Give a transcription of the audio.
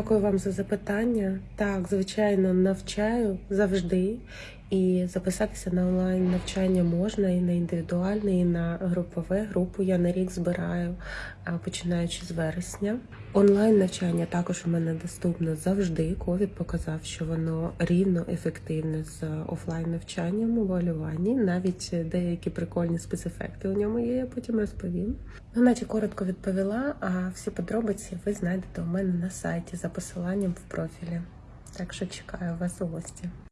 Дякую вам за запитання. Так, звичайно, навчаю завжди. І записатися на онлайн навчання можна і на індивідуальне, і на групове. Групу я на рік збираю, починаючи з вересня. Онлайн навчання також у мене доступно завжди. Ковід показав, що воно рівно ефективне з офлайн навчанням у валюванні. Навіть деякі прикольні спецефекти у ньому є. Я потім розповім. Ну, наче коротко відповіла. А всі подробиці ви знайдете у мене на сайті за посиланням в профілі. Так що чекаю вас у гості.